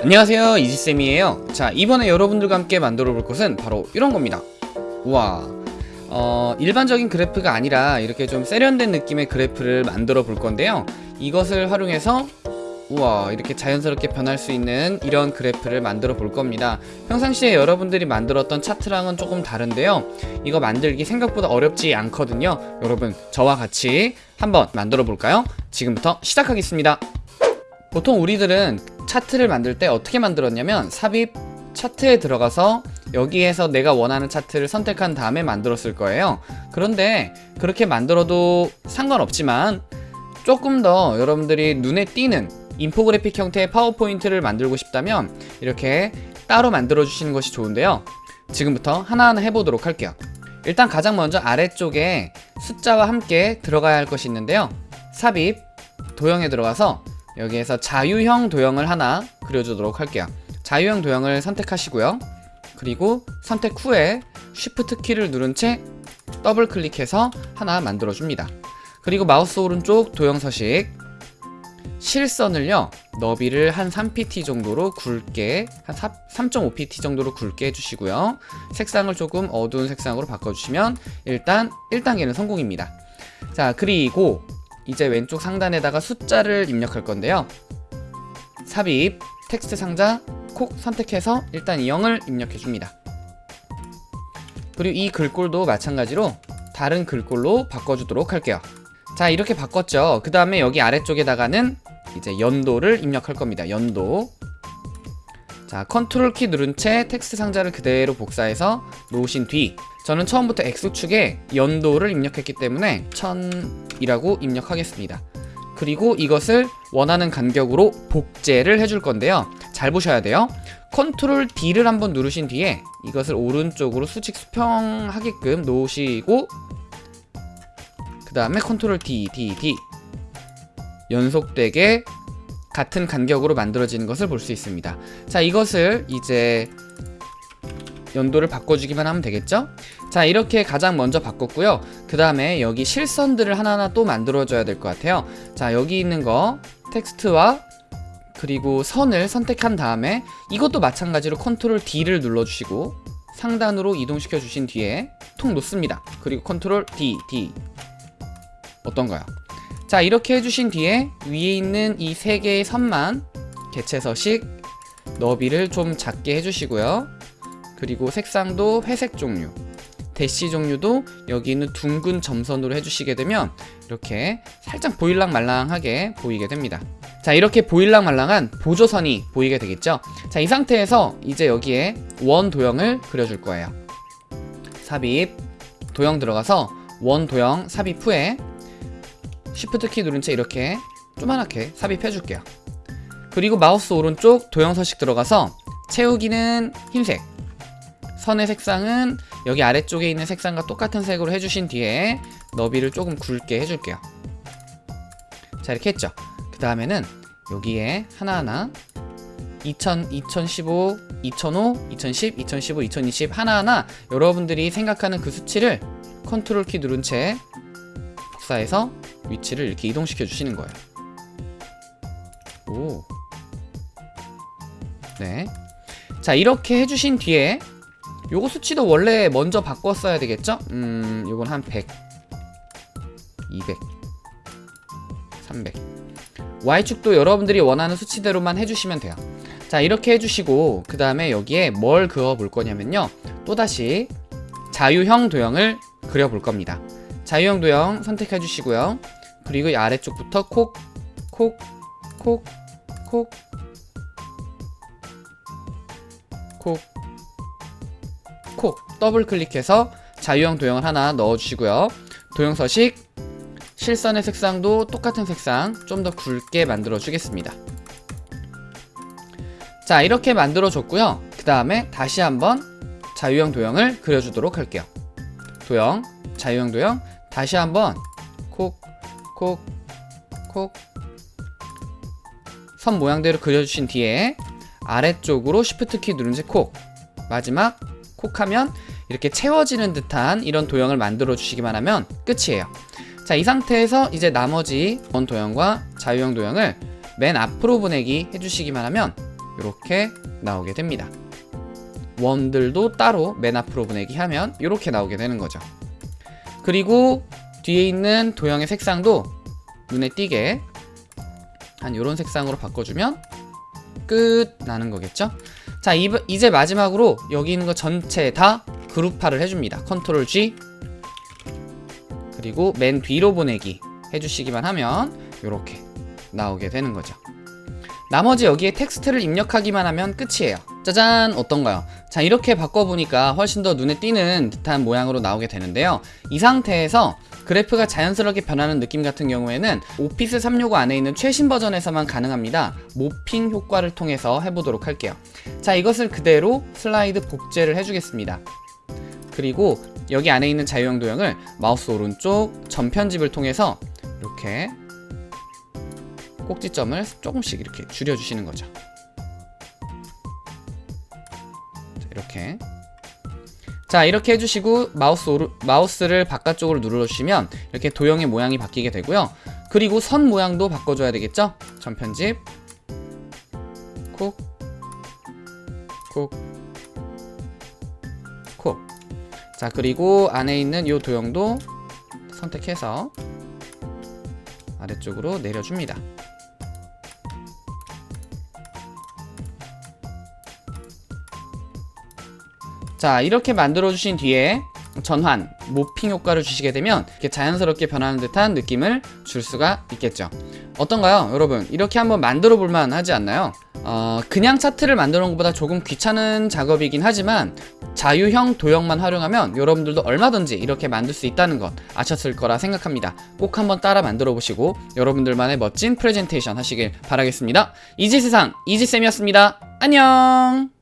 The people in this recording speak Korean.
안녕하세요 이지쌤이에요. 자 이번에 여러분들과 함께 만들어 볼 것은 바로 이런 겁니다. 우와. 어, 일반적인 그래프가 아니라 이렇게 좀 세련된 느낌의 그래프를 만들어 볼 건데요. 이것을 활용해서 우와 이렇게 자연스럽게 변할 수 있는 이런 그래프를 만들어 볼 겁니다. 평상시에 여러분들이 만들었던 차트랑은 조금 다른데요. 이거 만들기 생각보다 어렵지 않거든요. 여러분 저와 같이 한번 만들어 볼까요? 지금부터 시작하겠습니다. 보통 우리들은 차트를 만들 때 어떻게 만들었냐면 삽입 차트에 들어가서 여기에서 내가 원하는 차트를 선택한 다음에 만들었을 거예요. 그런데 그렇게 만들어도 상관없지만 조금 더 여러분들이 눈에 띄는 인포그래픽 형태의 파워포인트를 만들고 싶다면 이렇게 따로 만들어 주시는 것이 좋은데요. 지금부터 하나하나 해보도록 할게요. 일단 가장 먼저 아래쪽에 숫자와 함께 들어가야 할 것이 있는데요. 삽입 도형에 들어가서 여기에서 자유형 도형을 하나 그려주도록 할게요. 자유형 도형을 선택하시고요. 그리고 선택 후에 Shift 키를 누른 채 더블 클릭해서 하나 만들어 줍니다. 그리고 마우스 오른쪽 도형 서식. 실선을요 너비를 한 3pt 정도로 굵게 한 3.5pt 정도로 굵게 해주시고요. 색상을 조금 어두운 색상으로 바꿔주시면 일단 1단계는 성공입니다. 자 그리고 이제 왼쪽 상단에다가 숫자를 입력할 건데요. 삽입 텍스트 상자 콕 선택해서 일단 0을 입력해 줍니다. 그리고 이 글꼴도 마찬가지로 다른 글꼴로 바꿔주도록 할게요. 자 이렇게 바꿨죠. 그 다음에 여기 아래쪽에다가는 이제 연도를 입력할 겁니다. 연도 자 컨트롤 키 누른 채 텍스트 상자를 그대로 복사해서 놓으신 뒤 저는 처음부터 X축에 연도를 입력했기 때문에 1000이라고 입력하겠습니다. 그리고 이것을 원하는 간격으로 복제를 해줄 건데요. 잘 보셔야 돼요. 컨트롤 D를 한번 누르신 뒤에 이것을 오른쪽으로 수직 수평하게끔 놓으시고 그 다음에 컨트롤 D, D, D 연속되게 같은 간격으로 만들어지는 것을 볼 수 있습니다. 자 이것을 이제 연도를 바꿔주기만 하면 되겠죠? 자 이렇게 가장 먼저 바꿨고요. 그 다음에 여기 실선들을 하나하나 또 만들어줘야 될 것 같아요. 자 여기 있는 거 텍스트와 그리고 선을 선택한 다음에 이것도 마찬가지로 컨트롤 D를 눌러주시고 상단으로 이동시켜 주신 뒤에 통 놓습니다. 그리고 컨트롤 D, D. 어떤가요? 자 이렇게 해주신 뒤에 위에 있는 이 세 개의 선만 개체 서식 너비를 좀 작게 해주시고요. 그리고 색상도 회색 종류 대시 종류도 여기 있는 둥근 점선으로 해주시게 되면 이렇게 살짝 보일랑말랑하게 보이게 됩니다. 자 이렇게 보일랑말랑한 보조선이 보이게 되겠죠? 자 이 상태에서 이제 여기에 원 도형을 그려줄 거예요. 삽입 도형 들어가서 원 도형 삽입 후에 Shift 키 누른 채 이렇게 조그맣게 삽입해 줄게요. 그리고 마우스 오른쪽 도형 서식 들어가서 채우기는 흰색. 선의 색상은 여기 아래쪽에 있는 색상과 똑같은 색으로 해주신 뒤에 너비를 조금 굵게 해줄게요. 자 이렇게 했죠. 그 다음에는 여기에 하나하나 2000, 2015, 2005, 2010, 2015, 2020 하나하나 여러분들이 생각하는 그 수치를 컨트롤 키 누른 채 복사해서 위치를 이렇게 이동시켜 주시는 거예요 오. 네. 자 이렇게 해주신 뒤에 요거 수치도 원래 먼저 바꿨어야 되겠죠? 음 요건 한 100 200 300 Y축도 여러분들이 원하는 수치대로만 해주시면 돼요 자 이렇게 해주시고 그 다음에 여기에 뭘 그어 볼 거냐면요 또다시 자유형 도형을 그려 볼 겁니다 자유형 도형 선택해 주시고요 그리고 이 아래쪽부터 콕 콕 콕 콕 콕 콕. 더블 클릭해서 자유형 도형을 하나 넣어주시고요. 도형 서식 실선의 색상도 똑같은 색상 좀 더 굵게 만들어 주겠습니다. 자 이렇게 만들어 줬고요. 그 다음에 다시 한번 자유형 도형을 그려주도록 할게요. 도형 자유형 도형. 다시 한번 콕 콕 콕 선 모양대로 그려주신 뒤에 아래쪽으로 Shift 키 누른 채콕 마지막 콕 하면 이렇게 채워지는 듯한 이런 도형을 만들어 주시기만 하면 끝이에요 자 이 상태에서 이제 나머지 원 도형과 자유형 도형을 맨 앞으로 보내기 해주시기만 하면 이렇게 나오게 됩니다. 원들도 따로 맨 앞으로 보내기 하면 이렇게 나오게 되는 거죠. 그리고 뒤에 있는 도형의 색상도 눈에 띄게 한 이런 색상으로 바꿔주면 끝 나는 거겠죠? 자 이, 이제 마지막으로 여기 있는 거 전체 다 그룹화를 해줍니다. 컨트롤 G 그리고 맨 뒤로 보내기 해주시기만 하면 이렇게 나오게 되는 거죠. 나머지 여기에 텍스트를 입력하기만 하면 끝이에요. 짜잔 어떤가요? 자 이렇게 바꿔보니까 훨씬 더 눈에 띄는 듯한 모양으로 나오게 되는데요. 이 상태에서 그래프가 자연스럽게 변하는 느낌 같은 경우에는 오피스 365 안에 있는 최신 버전에서만 가능합니다. morphing 효과를 통해서 해보도록 할게요. 자 이것을 그대로 슬라이드 복제를 해주겠습니다. 그리고 여기 안에 있는 자유형 도형을 마우스 오른쪽 전편집을 통해서 이렇게 꼭지점을 조금씩 이렇게 줄여주시는 거죠. 자, 이렇게 자 이렇게 해주시고 마우스 오르, 마우스를 바깥쪽으로 눌러주시면 이렇게 도형의 모양이 바뀌게 되고요. 그리고 선 모양도 바꿔줘야 되겠죠? 전편집 콕 콕, 콕. 자, 그리고 안에 있는 이 도형도 선택해서 아래쪽으로 내려줍니다. 자, 이렇게 만들어 주신 뒤에 전환, 모핑 효과를 주시게 되면 이렇게 자연스럽게 변하는 듯한 느낌을 줄 수가 있겠죠. 어떤가요? 여러분, 이렇게 한번 만들어 볼만 하지 않나요? 어, 그냥 차트를 만드는 것보다 조금 귀찮은 작업이긴 하지만 자유형 도형만 활용하면 여러분들도 얼마든지 이렇게 만들 수 있다는 것 아셨을 거라 생각합니다. 꼭 한번 따라 만들어 보시고 여러분들만의 멋진 프레젠테이션 하시길 바라겠습니다. 이지세상 이지쌤이었습니다. 안녕